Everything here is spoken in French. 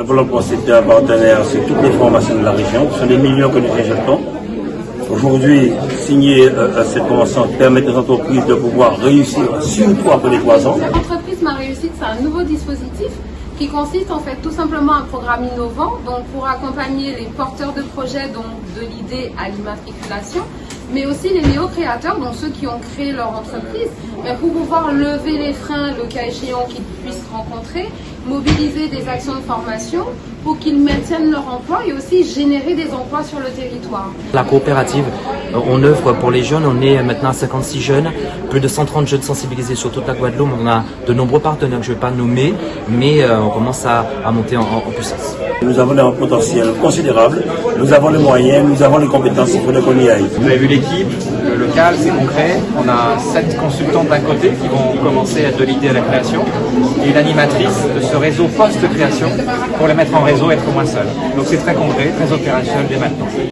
Le Pôle emploi, c'est un partenaire sur toutes les formations de la région. Ce sont des millions que nous injectons. Aujourd'hui, signer euh, cette convention permet aux entreprises de pouvoir réussir surtout après les trois ans. L'entreprise Ma Réussite, c'est un nouveau dispositif qui consiste en fait tout simplement un programme innovant donc pour accompagner les porteurs de projets donc de l'idée à l'immatriculation mais aussi les néo-créateurs, donc ceux qui ont créé leur entreprise, mais pour pouvoir lever les freins, le cas échéant qu'ils puissent rencontrer, mobiliser des actions de formation pour qu'ils maintiennent leur emploi et aussi générer des emplois sur le territoire. La coopérative, euh, on œuvre pour les jeunes, on est maintenant à 56 jeunes, plus de 130 jeunes sensibilisés sur toute la Guadeloupe, on a de nombreux partenaires que je ne vais pas nommer, mais euh, on commence à, monter en, en, puissance. Nous avons un potentiel considérable, nous avons les moyens, nous avons les compétences, il faut qu'on y aille. Vous avez vu l'équipe, le local, c'est concret, on a 7 consultants d'un côté qui vont commencer à de l'idée à la création, et une animatrice de ce réseau post-création pour les mettre en réseau et être moins seul. Donc c'est très concret, très opérationnel dès maintenant.